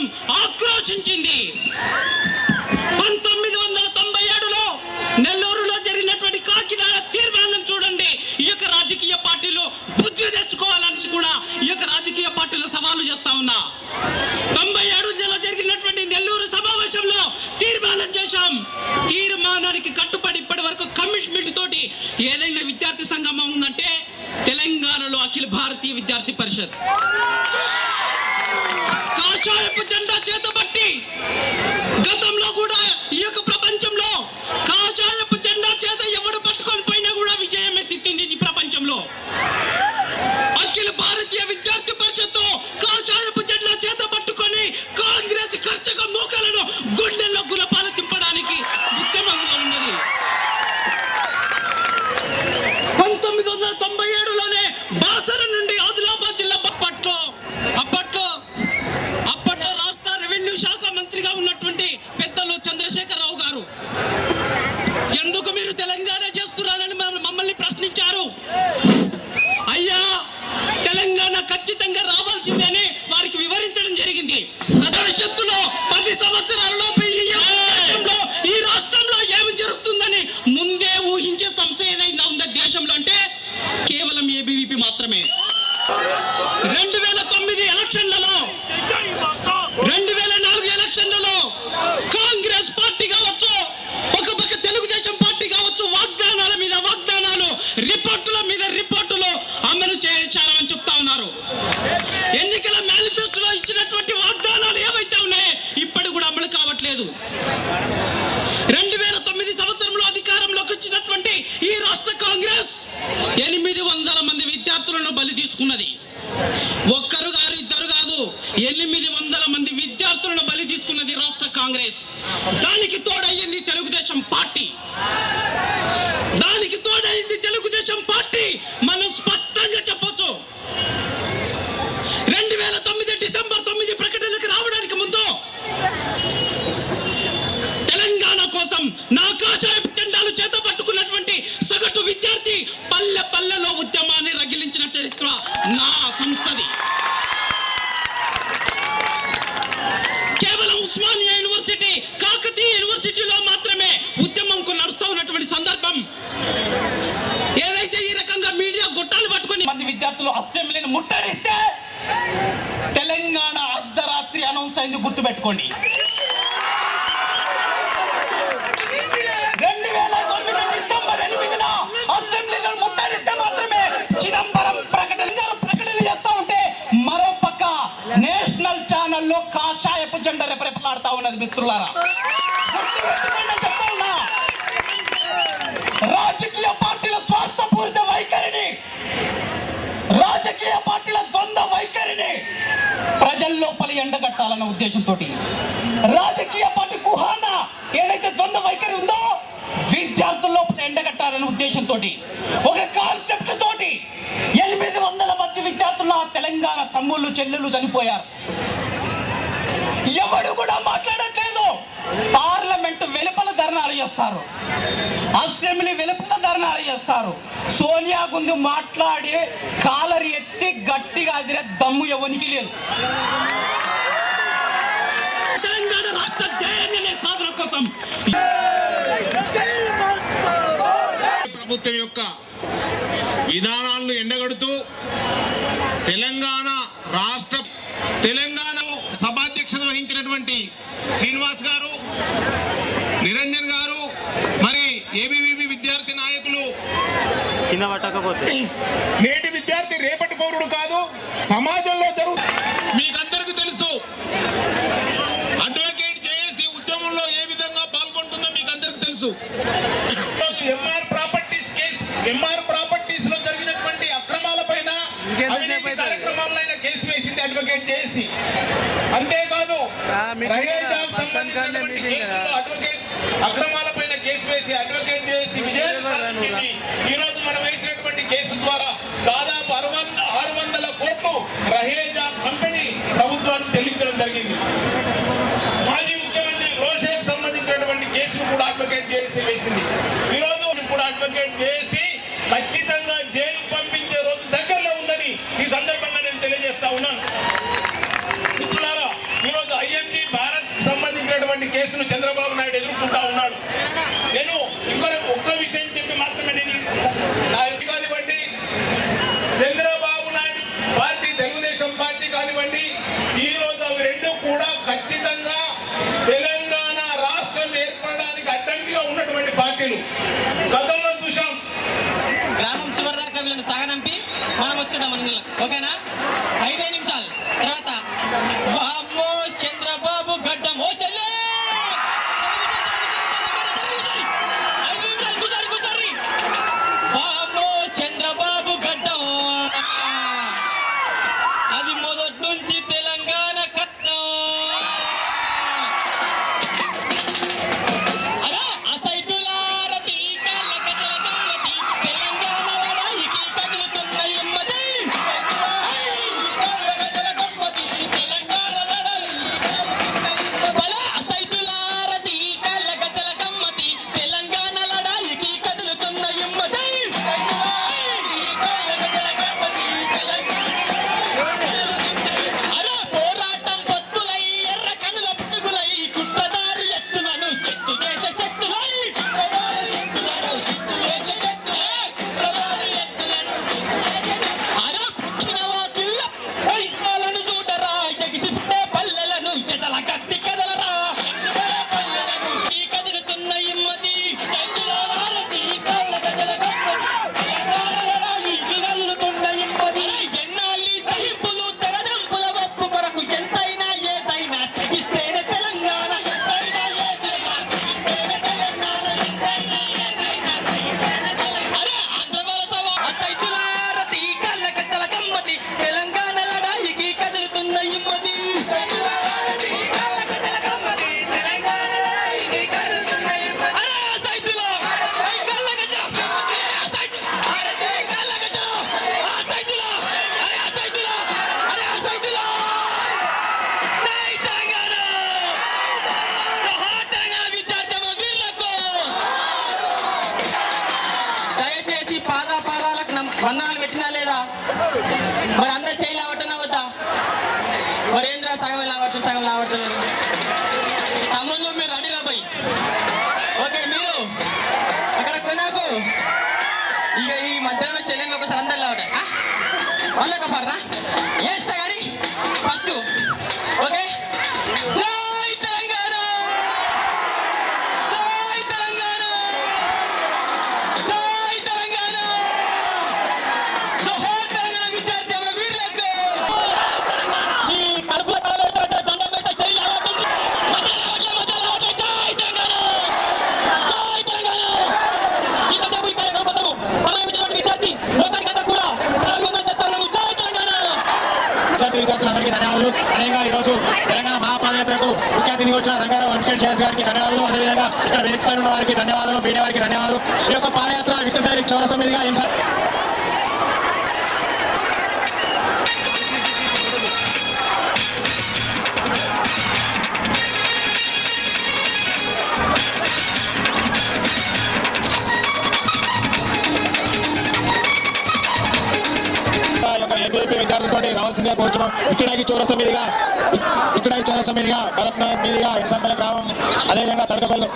యంత్రాంగం ఆక్రోశించింది. పంతొమ్మిది వందల తొంభై ఏడులో నెల్లూరులో జరిగినటువంటి కాకినాడ తీర్మానం చూడండి. ఈ యొక్క రాజకీయ పార్టీలు బుద్ధి తెచ్చుకోవాలని కూడా ఈ యొక్క రాజకీయ పార్టీలు సవాలు చేస్తా ఉన్నా. తొంభై ఏడులో జరిగినటువంటి నెల్లూరు సమావేశంలో తీర్మానం చేశాం. తీర్మానానికి కట్టుబడి ఇప్పటి వరకు కమిట్మెంట్ తోటి ఏదైనా విద్యార్థి సంఘం ఉందంటే తెలంగాణలో అఖిల భారతీయ విద్యార్థి పరిషత్. డిసెంబర్ తొమ్మిది ప్రకటనకు రావడానికి ముందు తెలంగాణ కోసం నా కాషాయపు జెండాలు చేత పట్టుకున్నటువంటి సగటు విద్యార్థి పల్లె పల్లెలో ఉద్యమాన్ని రగిలించిన చరిత్ర నా సంస్థది. కేవలం ఉస్మానియా యూనివర్సిటీ కాకతీయ యూనివర్సిటీలో మాత్రమే ఉద్యమంకు నడుస్తూ ఉన్నటువంటి సందర్భం. ఏదైతే ఈ రకంగా మీడియా గుట్టాలు పట్టుకొని మంది విద్యార్థులు అసెంబ్లీని ముట్టడిస్తే తెలంగాణ అర్ధరాత్రి అనౌన్స్ అయింది గుర్తుపెట్టుకోండి. రెండు వేల తొమ్మిది డిసెంబర్ ఎనిమిదిన అసెంబ్లీలో ముట్టడిస్తే మాత్రమే చిదంబరం ప్రకటన ప్రకటన చేస్తా ఉంటే మరో పక్క నేషనల్ ఛానల్లో కాషాయపు జెండా రెపరెపలాడుతా ఉన్నది మిత్రులారా. గుర్తుపెట్టుకోండి లోపలి ఉద్దేశంతో రాజకీయ పార్టీ కుహాన ఏదైతే ద్వంద్వ వైఖరి ఉందో విద్యార్థుల లోపల ఎండగట్టాలన్న ఉద్దేశంతో ఒక కాన్సెప్ట్ తోటి ఎనిమిది వందల మంది విద్యార్థులు ఆ తెలంగాణ తమ్ముళ్ళు చెల్లెళ్ళు చనిపోయారు. ఎవడు కూడా మాట్లాడట్లేదు. పార్లమెంట్ వెలుపల ధర్నాలు చేస్తారు. అసెంబ్లీ వెలుపల ధర్నాలు చేస్తారు. సోనియా గుంది మాట్లాడి కాలరి ఎత్తి గట్టిగా అదిరే దమ్ము ఎవరికి లేదు తెలంగాణ రాష్ట్ర జయాన్ని ప్రభుత్వం యొక్క విధానాలను ఎండగడుతూ తెలంగాణ రాష్ట్ర తెలంగాణ సభాధ్యక్షత వహించినటువంటి శ్రీనివాస్ గారు నిరంజన్ గారు మరి ఏబీవీపీ విద్యార్థి నాయకులు. నేటి విద్యార్థి రేపటి పౌరుడు కాదు సమాజంలో జరుగు మీకందరికీ తెలుసు అడ్వకేట్ చేసి ఉద్యమంలో ఏ విధంగా పాల్గొంటుందో మీకు అందరికీ తెలుసు ఎంఆర్ ప్రాపర్టీస్ కేసు ఎంఆర్ ప్రాపర్టీస్లో జరిగినటువంటి అక్రమాల పైన అవినీతి ఆయన కేసు వేసింది అడ్వకేట్ చేసి. అంతేకాదు. అడ్వకేట్ అక్రమాల పైన కేసు వేసి అడ్వకేట్ చేసి విజయం ఈ రోజు మనం వేసినటువంటి కేసు ద్వారా దాదాపు ఆరు వందల కోట్లు రహేజా కంపెనీ ప్రభుత్వానికి చెల్లించడం జరిగింది. అడ్వకేట్ చేసి వేసింది. ఈరోజు ఇప్పుడు అడ్వకేట్ చేసి にご రైతుల సంఘం రావట్లేదు ఖమ్మంలో మీరు రండి రాబాయి ఓకే మీరు అక్కడ కొనాకు ఇక ఈ మధ్యాహ్నం చెల్లెళ్ళు ఒకసారి అందరు రావట మళ్ళీ ఒక పడరా వేస్తా పాదయాత్రకు ముఖ్య అతిథి వచ్చిన రంగారావు వెంకటేష్ చేసి గారికి ధన్యవాదాలు అదేవిధంగా ఇక్కడ వెనుకపై ఉన్న వారికి ధన్యవాదాలు వేరే వారికి ధన్యవాదాలు ఈ యొక్క పాదయాత్ర విక్రమ్ చౌరసమిదిగా ఏం సార్? రావాల్సిందిగా కోరుతున్నాం ఇక్కడానికి చౌరస మీదుగా ఇక్కడానికి చౌరస మీదుగా భరత్ మీదుగా ఇన్సంపల్ గ్రామం అదేవిధంగా తడకపల్లి.